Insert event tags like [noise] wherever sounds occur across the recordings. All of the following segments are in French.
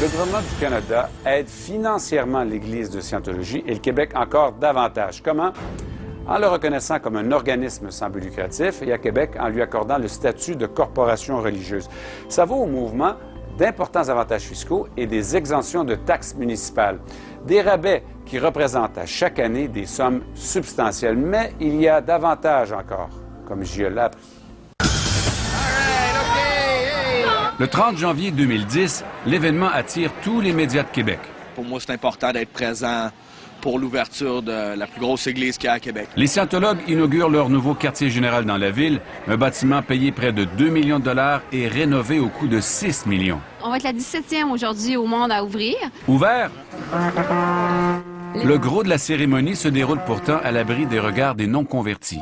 Le gouvernement du Canada aide financièrement l'Église de Scientologie et le Québec encore davantage. Comment? En le reconnaissant comme un organisme sans but lucratif et à Québec en lui accordant le statut de corporation religieuse. Ça vaut au mouvement d'importants avantages fiscaux et des exemptions de taxes municipales. Des rabais qui représentent à chaque année des sommes substantielles. Mais il y a davantage encore, comme je l'ai appris. Le 30 janvier 2010, l'événement attire tous les médias de Québec. Pour moi, c'est important d'être présent pour l'ouverture de la plus grosse église qu'il y a à Québec. Les scientologues inaugurent leur nouveau quartier général dans la ville, un bâtiment payé près de 2 millions de dollars et rénové au coût de 6 millions. On va être la 17e aujourd'hui au monde à ouvrir. Ouvert? Le gros de la cérémonie se déroule pourtant à l'abri des regards des non-convertis.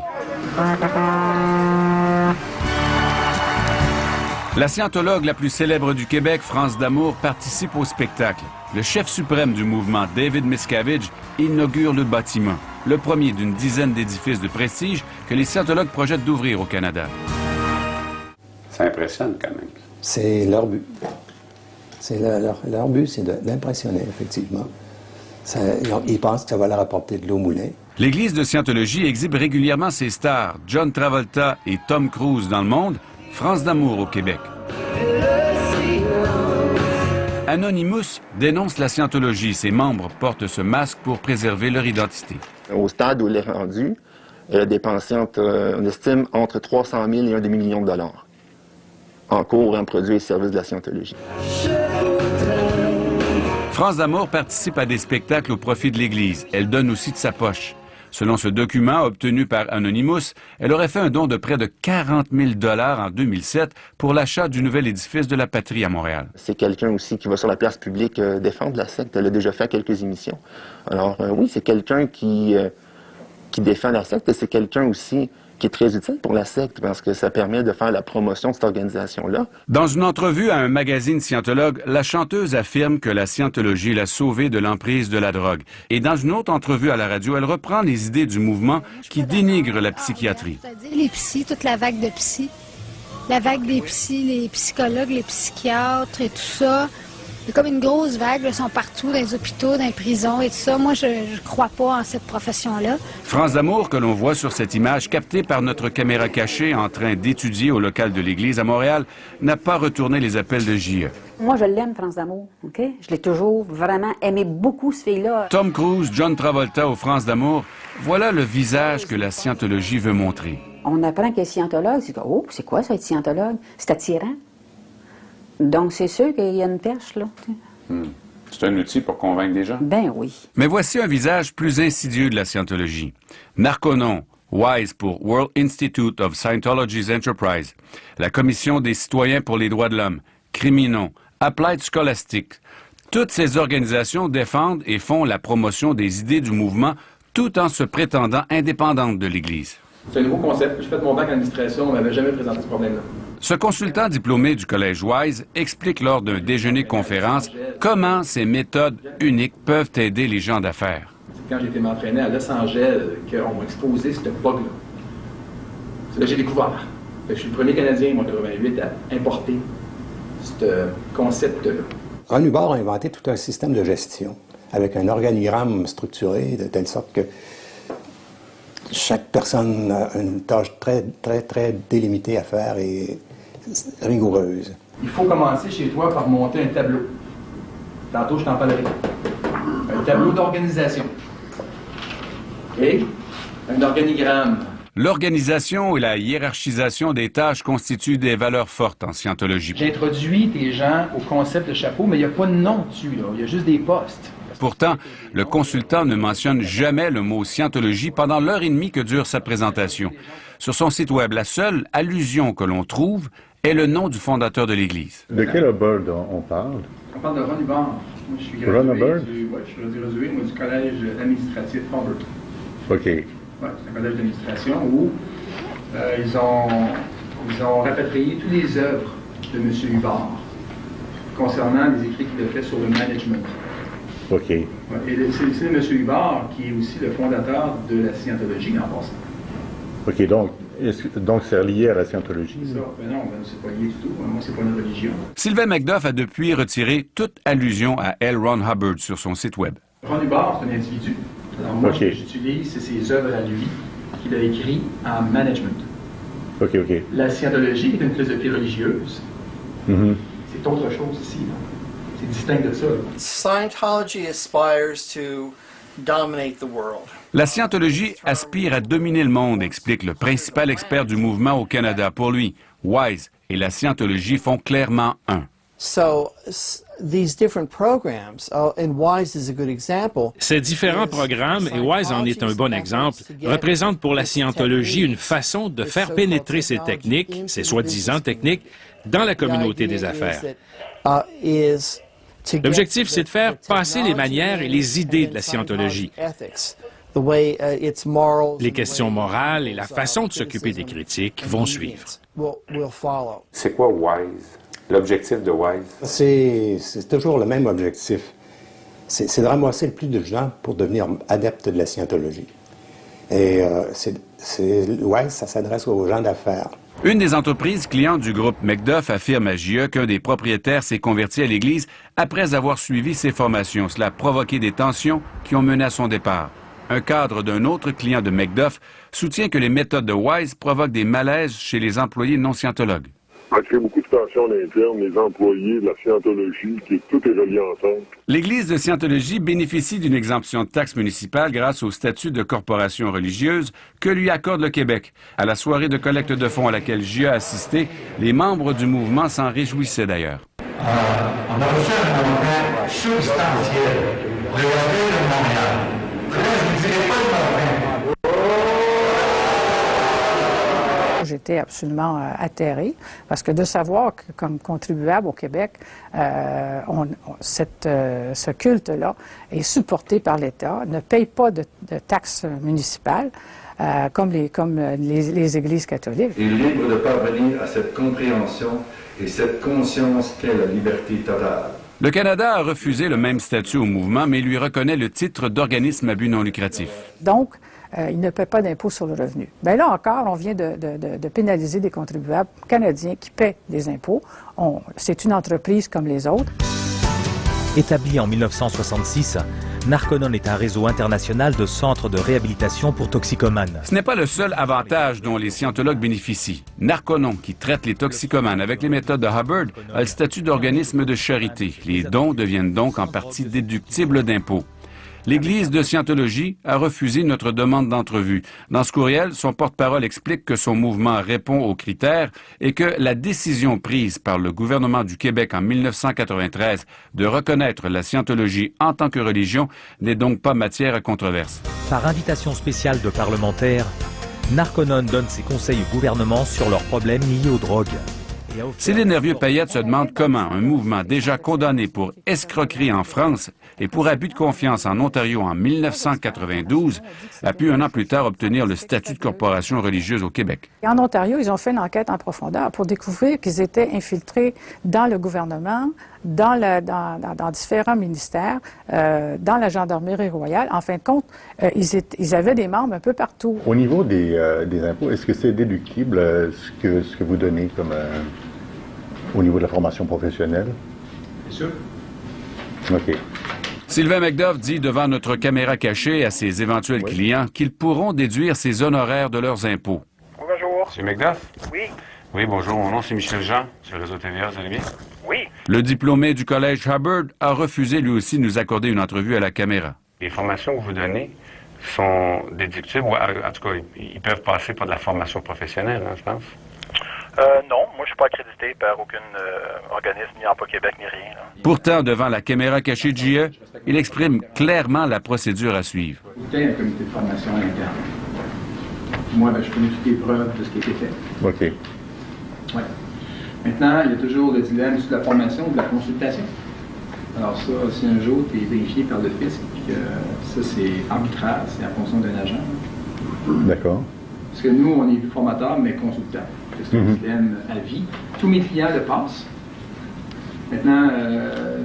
La scientologue la plus célèbre du Québec, France Damour, participe au spectacle. Le chef suprême du mouvement, David Miscavige, inaugure le bâtiment, le premier d'une dizaine d'édifices de prestige que les scientologues projettent d'ouvrir au Canada. Ça impressionne quand même. C'est leur but. C'est leur, leur, but, c'est d'impressionner, effectivement. Ça, ils pensent que ça va leur apporter de l'eau moulin. L'Église de Scientologie exhibe régulièrement ses stars, John Travolta et Tom Cruise dans le monde, France d'amour au Québec. Anonymous dénonce la scientologie. Ses membres portent ce masque pour préserver leur identité. Au stade où elle est rendue, elle a dépensé, entre, on estime, entre 300 000 et un demi-million de dollars en cours en produits et services de la scientologie. France Damour participe à des spectacles au profit de l'Église. Elle donne aussi de sa poche. Selon ce document obtenu par Anonymous, elle aurait fait un don de près de 40 000 dollars en 2007 pour l'achat du nouvel édifice de la Patrie à Montréal. C'est quelqu'un aussi qui va sur la place publique euh, défendre la secte. Elle a déjà fait quelques émissions. Alors euh, oui, c'est quelqu'un qui, euh, qui défend la secte et c'est quelqu'un aussi qui est très utile pour la secte parce que ça permet de faire la promotion de cette organisation-là. Dans une entrevue à un magazine scientologue, la chanteuse affirme que la scientologie l'a sauvée de l'emprise de la drogue. Et dans une autre entrevue à la radio, elle reprend les idées du mouvement qui dénigre la psychiatrie. Les psys, toute la vague de psy, la vague des psys, les psychologues, les psychiatres et tout ça. C'est comme une grosse vague, ils sont partout, dans les hôpitaux, dans les prisons et tout ça. Moi, je ne crois pas en cette profession-là. France Damour, que l'on voit sur cette image captée par notre caméra cachée en train d'étudier au local de l'Église à Montréal, n'a pas retourné les appels de JE. Moi, je l'aime, France Damour, OK? Je l'ai toujours vraiment aimé beaucoup, ce fille-là. Tom Cruise, John Travolta ou France Damour, voilà le visage que la scientologie veut montrer. On apprend qu'elle est scientologue. C'est oh, c'est quoi ça, être scientologue? C'est attirant. Donc, c'est sûr qu'il y a une perche, là. Hmm. C'est un outil pour convaincre des gens? Ben oui. Mais voici un visage plus insidieux de la scientologie. Narconon, WISE pour World Institute of Scientology's Enterprise, la Commission des citoyens pour les droits de l'homme, Criminon, Applied Scholastic. Toutes ces organisations défendent et font la promotion des idées du mouvement tout en se prétendant indépendantes de l'Église. C'est un nouveau concept. J'ai fait mon bac en administration, on m'avait jamais présenté ce problème-là. Ce consultant diplômé du Collège Wise explique lors d'un déjeuner-conférence comment ces méthodes uniques peuvent aider les gens d'affaires. Quand j'ai été m'entraîner à Los Angeles, qu'on m'a exposé cette bug-là. C'est là que j'ai découvert. Je suis le premier Canadien, moi, en 88, à importer ce concept-là. Ron Hubbard a inventé tout un système de gestion avec un organigramme structuré de telle sorte que chaque personne a une tâche très, très, très délimitée à faire et rigoureuse. Il faut commencer chez toi par monter un tableau. Tantôt, je t'en parlerai. Un tableau d'organisation. OK? Un organigramme. L'organisation et la hiérarchisation des tâches constituent des valeurs fortes en scientologie. J'introduis tes gens au concept de chapeau, mais il n'y a pas de nom dessus, là. Il y a juste des postes. Pourtant, le consultant ne mentionne jamais le mot scientologie pendant l'heure et demie que dure sa présentation. Sur son site web, la seule allusion que l'on trouve est le nom du fondateur de l'Église. De quel Hubbard on parle? On parle de Ron Hubbard. Moi, je suis gradué, du, ouais, je suis gradué moi, du collège administratif Harvard. OK. Ouais, c'est un collège d'administration où euh, ils, ont, ils ont rapatrié toutes les œuvres de M. Hubbard concernant les écrits qu'il a fait sur le management. OK. Et c'est M. Hubbard qui est aussi le fondateur de la scientologie en passant. OK, donc donc, c'est relié à la scientologie? Ça, ben non, ben, c'est pas lié du tout. Moi, c'est pas une religion. Sylvain McDuff a depuis retiré toute allusion à L. Ron Hubbard sur son site Web. Ron Hubbard, c'est un individu. Alors moi, Ok. ce que j'utilise, c'est ses œuvres à lui qu'il a écrites en management. OK, OK. La scientologie est une philosophie religieuse. Mhm. C'est autre chose ici. C'est distinct de ça. Scientology aspires to dominate the world. La scientologie aspire à dominer le monde, explique le principal expert du mouvement au Canada. Pour lui, Wise et la scientologie font clairement un. So s- these different programs, and WISE is a good example. Ces différents programmes, et Wise en est un bon exemple, représentent pour la scientologie une façon de faire pénétrer ces techniques, ces soi-disant techniques, dans la communauté des affaires. Uh, is to get L'objectif, c'est de faire the passer les manières et les idées de la scientologie, ethics, the way uh, its morals, les questions morales et la façon de s'occuper des critiques vont suivre. C'est quoi WISE? L'objectif de WISE? C'est c'est toujours le même objectif. C'est c'est de ramasser le plus de gens pour devenir adeptes de la scientologie. Et euh, c'est, c'est- ouais, ça s'adresse aux gens d'affaires. Une des entreprises clientes du groupe McDuff affirme à JE qu'un des propriétaires s'est converti à l'Église après avoir suivi ses formations. Cela a provoqué des tensions qui ont mené à son départ. Un cadre d'un autre client de McDuff soutient que les méthodes de Wise provoquent des malaises chez les employés non scientologues. Ça crée beaucoup de tensions en interne, les employés, la scientologie, qui tout est relié ensemble. L'Église de Scientologie bénéficie d'une exemption de taxes municipales grâce au statut de corporation religieuse que lui accorde le Québec. À la soirée de collecte de fonds à laquelle JE a assisté, les membres du mouvement s'en réjouissaient d'ailleurs. on a reçu un montant substantiel. Le de Montréal. J'étais absolument euh, atterrée parce que de savoir que comme contribuable au Québec, euh, euh, ce culte-là est supporté par l'État, ne paye pas de, taxes municipales comme, les, églises catholiques. est libre de parvenir à cette compréhension et cette conscience qu'est la liberté totale. Le Canada a refusé le même statut au mouvement, mais lui reconnaît le titre d'organisme à but non lucratif. Donc, euh, il ne paie pas d'impôt sur le revenu. Bien là encore, on vient de, de- pénaliser des contribuables canadiens qui paient des impôts. C'est une entreprise comme les autres. Établi en 1966, Narconon est un réseau international de centres de réhabilitation pour toxicomanes. Ce n'est pas le seul avantage dont les scientologues bénéficient. Narconon, qui traite les toxicomanes avec les méthodes de Hubbard, a le statut d'organisme de charité. Les dons deviennent donc en partie déductibles d'impôts. L'Église de Scientologie a refusé notre demande d'entrevue. Dans ce courriel, son porte-parole explique que son mouvement répond aux critères et que la décision prise par le gouvernement du Québec en 1993 de reconnaître la Scientologie en tant que religion n'est donc pas matière à controverse. Par invitation spéciale de parlementaires, Narconon donne ses conseils au gouvernement sur leurs problèmes liés aux drogues. A offert- Céline Hervieux-Payette se demande comment un mouvement déjà condamné pour escroquerie en France et pour abus de confiance en Ontario en 1992 a pu un an plus tard obtenir le statut de corporation religieuse au Québec. Et en Ontario, ils ont fait une enquête en profondeur pour découvrir qu'ils étaient infiltrés dans le gouvernement, dans, le- dans- dans- dans différents ministères, euh, dans la gendarmerie royale. En fin de compte, euh, ils, étaient- ils avaient des membres un peu partout. Au niveau des, euh, des impôts, est-ce que c'est déductible euh, ce, que, ce que vous donnez comme euh, au niveau de la formation professionnelle? C'est sûr. OK. Sylvain McDuff dit devant notre caméra cachée à ses éventuels clients qu'ils pourront déduire ces honoraires de leurs impôts. Bonjour. Monsieur McDuff? Oui. Oui, bonjour. Mon nom, c'est Michel Jean, sur le réseau TVA. Vous allez bien? Oui. Le diplômé du Collège Hubbard a refusé lui aussi de nous accorder une entrevue à la caméra. Les formations que vous donnez sont déductibles, ou en tout cas, ils ils peuvent passer par de la formation professionnelle, hein, je pense. Euh, non, moi, je suis pas accrédité par aucun euh, organisme, ni Emploi Québec, ni rien. là. Pourtant, devant la caméra cachée de JE, il exprime clairement la procédure à suivre. C'était un comité de formation interne. Moi, ben, je connais toutes les preuves de ce qui a été fait. OK. Ouais. Maintenant, il y a toujours le dilemme sur la formation ou de la consultation. Alors ça, si un jour tu es vérifié par le fisc, puis que ça c'est arbitraire, c'est en fonction d'un agent. D'accord. Parce que nous, on est formateurs, mais C'est un Mhm. système à vie. Tous mes clients le passent. Maintenant, euh,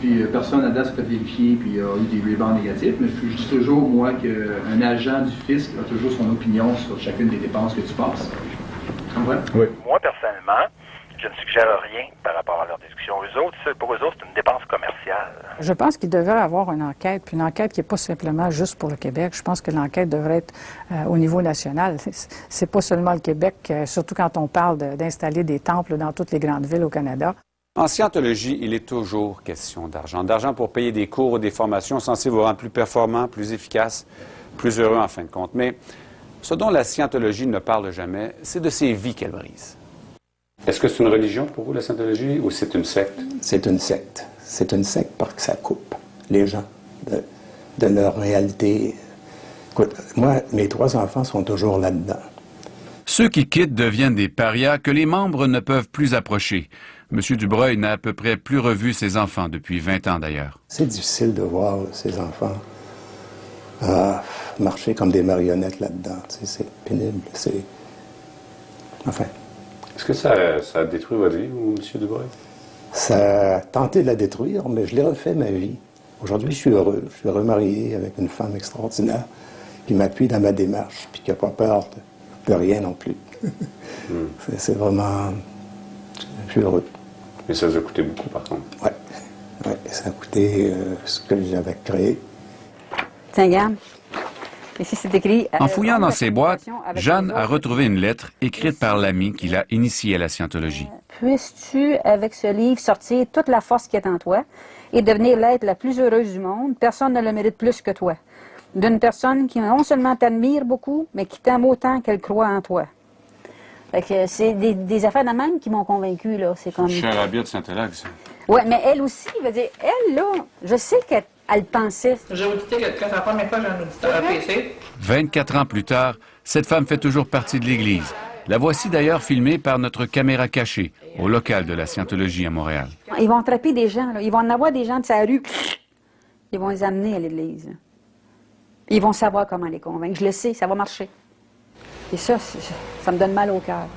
Puis euh, personne à date s'est fait vérifier puis a eu des rebounds négatifs, mais je dis toujours, moi, qu'un agent du fisc a toujours son opinion sur chacune des dépenses que tu passes. Oui. Moi, personnellement, je ne suggère rien par rapport à leur discussion. Eux autres, pour eux autres, c'est une dépense commerciale. Je pense qu'il devrait avoir une enquête, puis une enquête qui n'est pas simplement juste pour le Québec. Je pense que l'enquête devrait être euh, au niveau national. [laughs] C'est- pas seulement le Québec, euh, surtout quand on parle de- d'installer des temples dans toutes les grandes villes au Canada. En scientologie, il est toujours question d'argent. D'argent pour payer des cours ou des formations censées vous rendre plus performant, plus efficace, plus heureux en fin de compte. Mais ce dont la scientologie ne parle jamais, c'est de ces vies qu'elle brise. Est-ce que c'est une religion pour vous, la scientologie, ou c'est une secte? C'est une secte. C'est une secte parce que ça coupe les gens de, de leur réalité. Écoute, moi, mes trois enfants sont toujours là-dedans. Ceux qui quittent deviennent des parias que les membres ne peuvent plus approcher. M. Dubreuil n'a à peu près plus revu ses enfants depuis 20 ans d'ailleurs. C'est difficile de voir ces enfants ah, marcher comme des marionnettes là-dedans. C'est pénible. C'est... Enfin, Est-ce que ça, ça a détruit votre vie, vous, M. Dubreuil? ça a tenté de la détruire, mais je l'ai refait ma vie. Aujourd'hui, je suis heureux. Je suis remarié avec une femme extraordinaire qui m'appuie dans ma démarche, puis qui n'a pas peur de, de rien non plus. [laughs] C'est- C'est vraiment... Je suis heureux. Mais ça vous a coûté beaucoup, par contre? Oui, ouais, ça a coûté euh, ce que j'avais créé. Tiens, regarde. Écrit... En euh, fouillant dans ses boîtes, Jeanne a retrouvé une lettre écrite par l'ami qui l'a initié à la scientologie. Puisses-tu, avec ce livre, sortir toute la force qui est en toi et devenir l'être la plus heureuse du monde? Personne ne le mérite plus que toi. D'une personne qui non seulement t'admire beaucoup, mais qui t'aime autant qu'elle croit en toi. C'est des, des affaires de même qui m'ont convaincu. C'est comme. Cher habit de Saint-Élague, ça. Ouais, mais elle aussi, veut dire, elle là, je sais qu'elle elle pensait. J'ai audité que c'est la première fois que j'ai un auditeur à PC. 24 ans plus tard, cette femme fait toujours partie de l'Église. La voici d'ailleurs filmée par notre caméra cachée, au local de la scientologie à Montréal. Ils vont attraper des gens, là. ils vont en avoir des gens de sa rue. Ils vont les amener à l'église. Ils vont savoir comment les convaincre. Je le sais, ça va marcher. Et ça, ça me donne mal au cœur.